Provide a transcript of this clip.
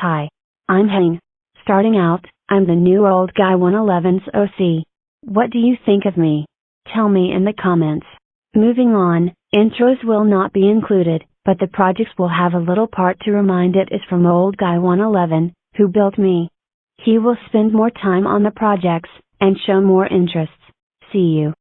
Hi. I'm Hane. Starting out, I'm the new old guy 111's OC. What do you think of me? Tell me in the comments. Moving on, intros will not be included, but the projects will have a little part to remind it is from old guy 111, who built me. He will spend more time on the projects, and show more interests. See you.